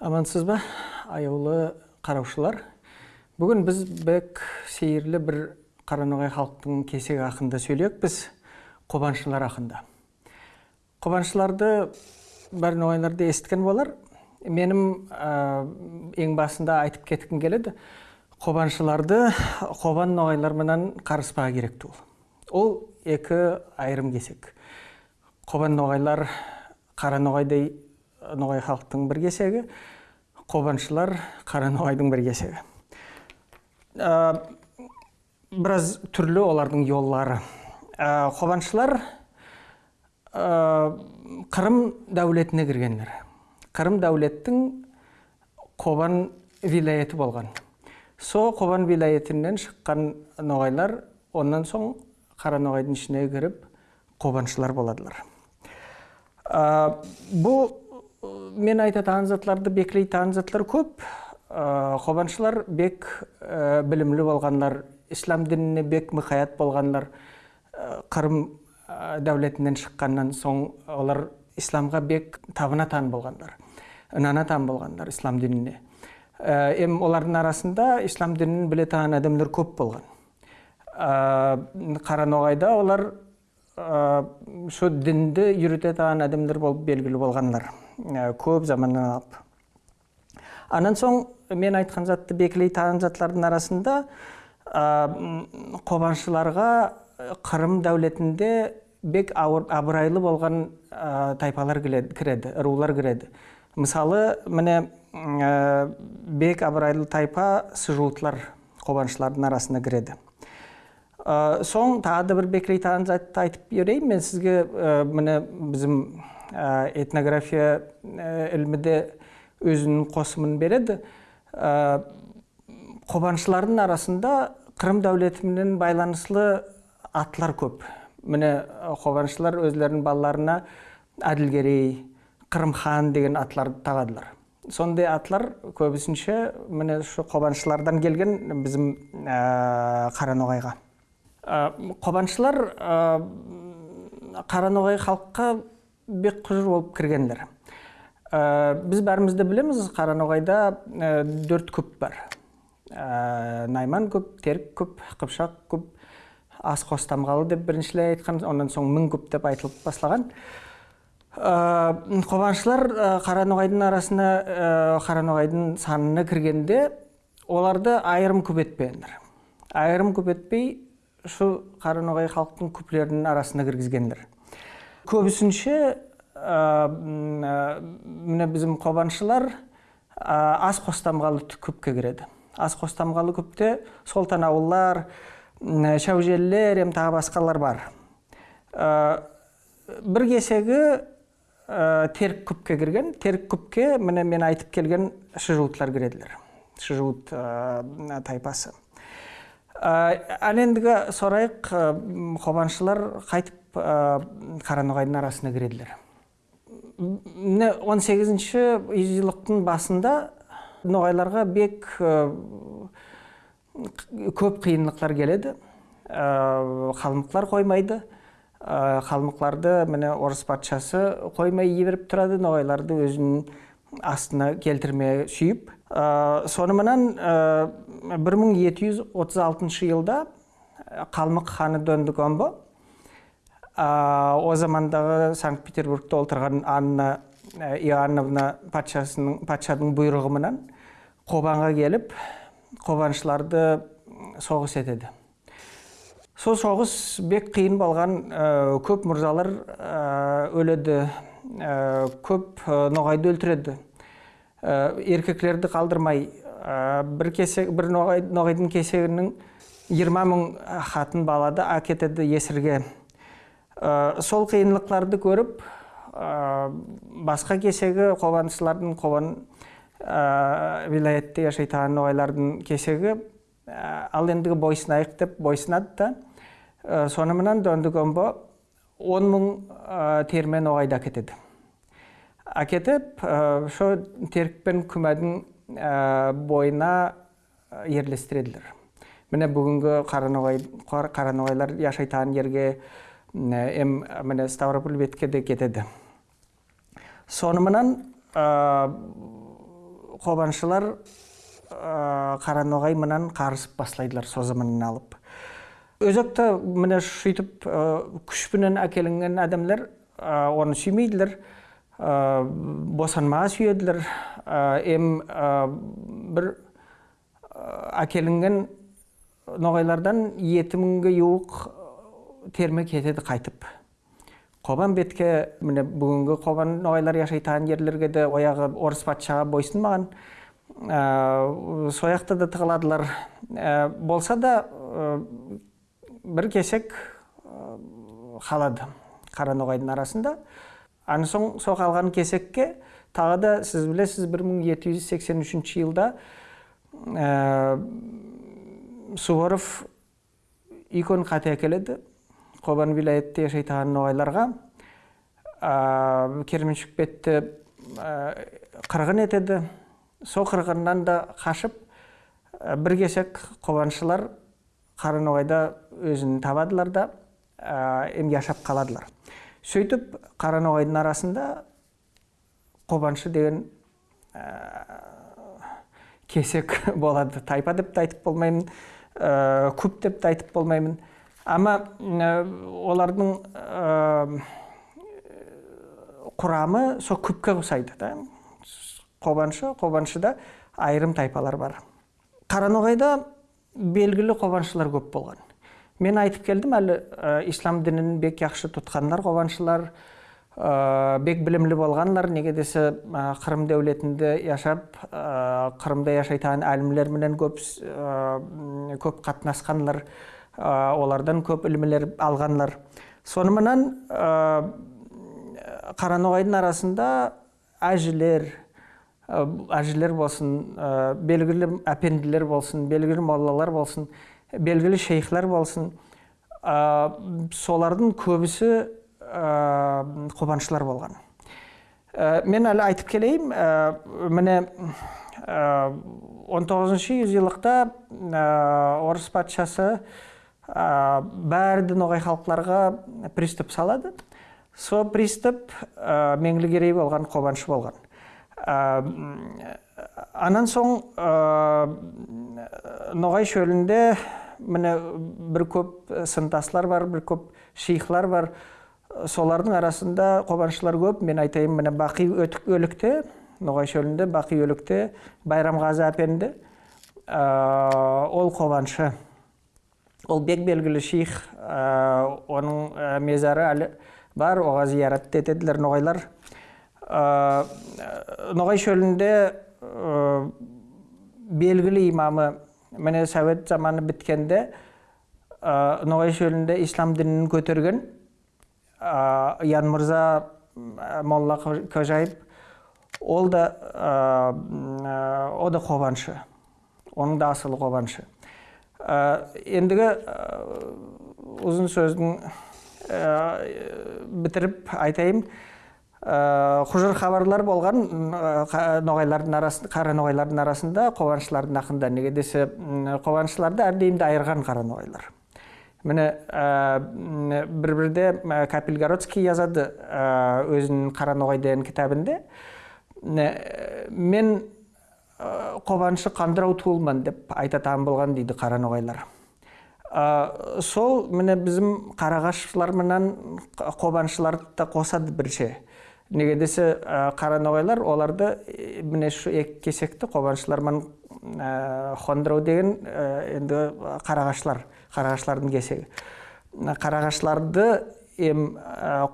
амансыз ба аяулы қараушылар? Бүгін біз бек сейірлі бір қараноғай халықтың кесегі ақында сөйлейік біз қобаншылар ақында қобаншыларды бәрін ноғайларды естіген болар. Менің ең басында айтып кеткім келеді қобаншыларды қобан ноғайлар менен қарыспағы керек ол ол екі айрым кесек. Қобан ноғайлар қара ноғайдай ноғай халықтың бір кесегі қобаншылар қара ноғайдың бір кесегі. Біраз түрлі олардың жоллары қобаншылар қырым дәулетіне кіргендер. Қырым дәулеттің қобан вилайеті болған. Со қобан вилаетінен шыққан ноғайлар онан соң қара ноғайдың ішіне кіріп қобаншылар боладылар. Бұл мен айтатаған затларды беклейтаған затлар көп қобаншылар бек білімлі болғандар ислам дініне бек мұқаят болғандар қырым дәулетінен шыққаннан соң олар исламға бек табына тан болғандар ынана тан болғандар ислам дініне эми олардың арасында ислам дінін біле таған адамдар көп болған. Қара ноғайда олар şu дінді үйрете таған адамдар болып белгілі болғандар. Көп заманнан алып. Анан соң мен айтқан затты бекілей таған затлардың арасында қобаншыларға қырым дәулетінде бек абырайлы болған тайпалар кіреді рулар кіреді. Мысалы міне бек абырайлы тайпа сыжуытлар қобаншылардың арасына кіреді. Соң тағы да бір бекірей таған затты айтып берейін. Мен сізге міне біздің этнография ілімі өзінің қосымын береді. Қобаншылардың арасында қырым дәулетіменен байланыслы атлар көп. Міне қобаншылар өздерінің балаларына әділгерей қырымхан деген атларды тағадылар. Сондай атлар көбісінше міне шу қобаншылардан келген біздің қараноғайға. Қобаншылар қараноғай халыққа бек құжыр болып кіргендер. Біз бәрімізді білеміз қараноғайда төрт көп бар. Найман көп терік көп қыпшақ көп ас қостамғалы деп біріншілей айтқан онан соң мың көп деп айтылып бастаған. Қобаншылар қараноғайдың арасына қараноғайдың санына кіргенде оларды айырым көп етпеңдер айырым көп етпей шу қараноғай халықтың көплерінің арасына кіргізгендер. Көбісінше міне біздің қобаншылар ас қостамғалы көпке кіреді. Ас қостамғалы көпте солтан ауыллар шәужелілер ем тағы басқалар бар. Бір кесегі терік көпке кірген. Терік көпке міне мен айтып келген шыжуытлар кіреділер шыжуыт тайпасы. Ал ендігі сорайық қобаншылар қайтып қараноғайдың арасына кіреділер міне 18-ші yüzyылдықтың басында ноғайларға бек көп қиынлықтар келеді. Қалмықлар қоймайды. Қалмықларды міне орыс патшасы қоймай ебіріп тұрады ноғайларды өзінің астына келтірмей сүйіп. Соныменен 1236 жылда қалмық ханы дөндігомбо о замандағы санкт петербургта отырған анна иоанновна патшасының патшаның бұйрығыменен қобанға келіп қобаншыларды соғыс етеді. Сол соғыс бек қиын болған көп мұрзалар өледі көп ноғайды өлтіреді. Еркеклерді қалдырмай бір кесек бір ноғайдың кесегінің 20 мың хатын балады әкетеді есірге. Сол қиынлықтарды көріп басқа кесегі қобаншылардың қобан вилаетте жашайтаған ноғайлардың кесегі ал ендігі бойсынайық деп бойсынады да соныменен дөндігомбо он мың термен оғайды әкетеді әкетіп шо терік пен күмәдің бойына ерлестіреділер міне бүгінгі қараноғайлар жашайтаған жерге эм міне ставрополь бетке де кетеді соныменен қобаншылар қараноғай менен қарысып башлайдылар со заманнан алып өзөктө мына ушинтип күч менен әкелінген адамдар оны сүймейділер босанмага сүйедилер эми бир әкелінген ноғайлардан жеті мыңға жуық терме кетеді қайтып. Қобан бетке міне бүгінгі қобан ноғайлар жашайтаған жерлерге де ояғы орыс патшаға бойсунмаган сояқта да тығыладылар. Болса да бір кесек қалады қара ноғайдың арасында. Аны соң со қалған кесекке тағы да сіз білесіз 1783 жылда суворов икон қате әкеледі. Қобан жашайтаған ноғайларға керменшік бетті қырғын етеді сол қырғыннан да қашып бір кесек қобаншылар қара ноғайда өзін табадылар да эми жашап қаладылар сөйтіп қара ноғайдың арасында қобаншы деген кесек болады. Тайпа деп те айтып болмаймын көп деп те айтып болмаймын. Ама олардың құрамы сол көпке ұқсайды да. Қобаншы қобаншыда айрым тайпалар бар. Қараноғайда белгілі қобаншылар көп болған. Мен айтып келдім әлі ислам дінін бек жақсы тұтқандар қобаншылар бек білімлі болғанлар неге десе қырым дәулетінде яшап қырымда жашайтын әлімлер менен көп көп қатынасқанлар олардан көп ілімлер алғанлар соныменен қараноғайдың арасында әжілер әжілер болсын белгілі әпенділер болсын белгілі моллалар болсын белгілі шейхлер болсын солардың көбісі қобаншылар болған. Мен әлі айтып келейін міне 19 жүзілдікта орыс патшасы бәрді ноғай халықтарға приступ салады. Со приступ меңлігерей болған қобаншы болған. Анан соң ноғай шөлінде міне бір көп сынтаслар бар бір көп шейхлар бар. Солардың арасында қобаншылар көп. Мен айтайын міне бақи өлікте ноғай шөлінде бақи өлікте байрамғазы әпенді. Ол қобаншы. Ол бек белгілі шейх оның мезары әлі бар оға зиярат етеділер ноғайлар. Ноғай шөлінде белгілі имамы міне совет заманы біткенде ноғай шөлінде ислам дінін көтерген ян мырза молла кожаев ол да о да қобаншы. Оның да асылы қобаншы. Ендігі ұзын сөздің бітіріп айтайын құжыр хабарлар болған ноғайлардың арасында қара ноғайлардың арасында қобаншылардың ақында неге десе қобаншыларды әрдайым айырған қара ноғайлар міне бір бірде капельгородский жазады өзінің қараноғай деген кітабында мен қобаншы қандырау туылман деп айтатан болған дейді қараноғайлар. Сол міне біздің қарағашшылар менен қобаншыларды да қосады бірше. Неге десе қараноғайлар оларды міне шу екі кесекті қобаншылармен хондырау деген енді қарағашлар қарағашлардың кесегі. Қарағашларды эм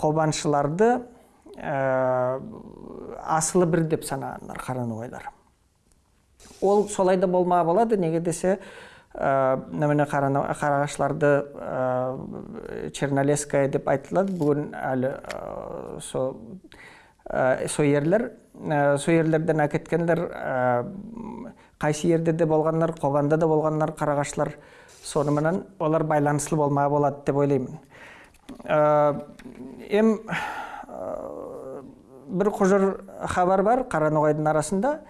қобаншыларды асылы бір деп санағандар қараноғайлар. Ол солай да болма болады неге десе міне қарағашларды чернолесская деп айтылады. Бүгін әлі со со ерлер со ерлерден әкеткендер қайсы ерде де болғандар қобанда да болғандар қарағашлар соныменен олар байланыслы болмай болады деп ойлаймын. Эм бір құжыр хабар бар қараноғайдың арасында.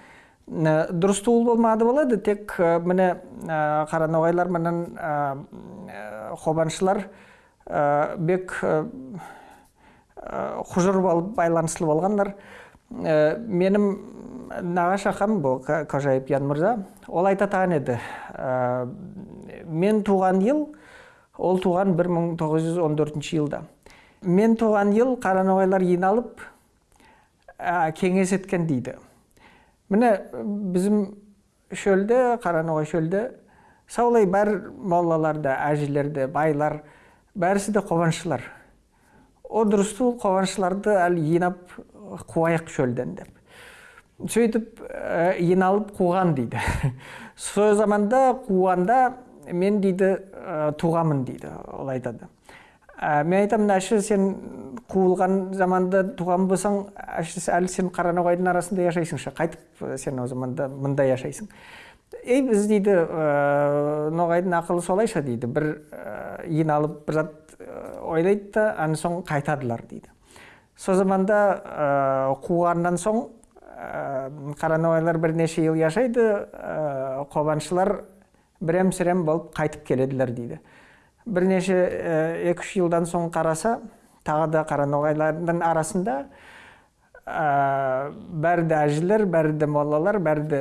Дұрыс туыл болмады болады тек міне қараноғайлар менен қобаншылар бек құжыр болып байланыслы болғандар менің нағашы ақам бұл кожаев ян мырза ол айтатаған еді мен туған ел ол туған 1914 жылда мен туған ел қараноғайлар жиналып кеңес еткен дейді міне bizim шөлде қараноғай шөлде саулай бар моллаларда әжелерде байлар бәрісі де қобаншылар о дұрысту қобаншыларды әлі қуайық шөлден деп сөйтіп ә, жиналып қуған дейді сол заманда қуғанда мен дейді ә, туғамын дейді ол айтады ә, мен айтамын әші сен қуылған заманда туған болсаң әші әлі сен қараноғайдың арасында жашайсың қайтып сен о заманда мында жашайсың ей біз дейді ә, ноғайдың ақылы солайша дейді. Бір ә, жиналып бір зат ойлайды да аны соң қайтадылар дейді. Сол заманда ә, қуғаннан соң ә, қараноғайлар бірнеше жыл жашайды ә, қобаншылар бірем сірем болып қайтып келеділер дейді. Бірнеше екі үш жылдан соң қараса тағы да қараноғайлардың арасында ә, бәрі де әжелер бәрі де моллалар бәрі де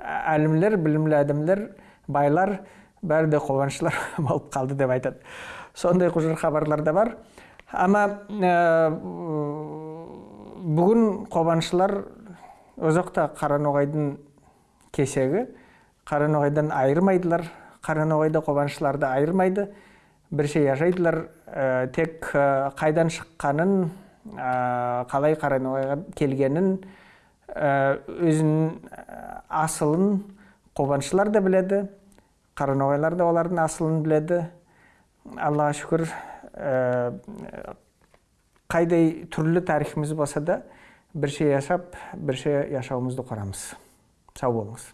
әлімлер білімлі адамдар байлар бәрі де қобаншылар болып қалды деп айтады. Сондай құжыр хабарлар да бар. Ама бүгін қобаншылар өзақта қараноғайдың кесегі. Қараноғайдан айырмайдылар. Қараноғайда қобаншыларды айырмайды бірше жашайдылар тек қайдан шыққанын қалай қараноғайға келгенін өзінің асылын қобаншылар да біледі қараноғайлар да олардың асылын біледі аллаға шүкір қайдай түрлі тарихымыз болса да бірше жашап бірше жашауымызды құрамыз сау болыңыз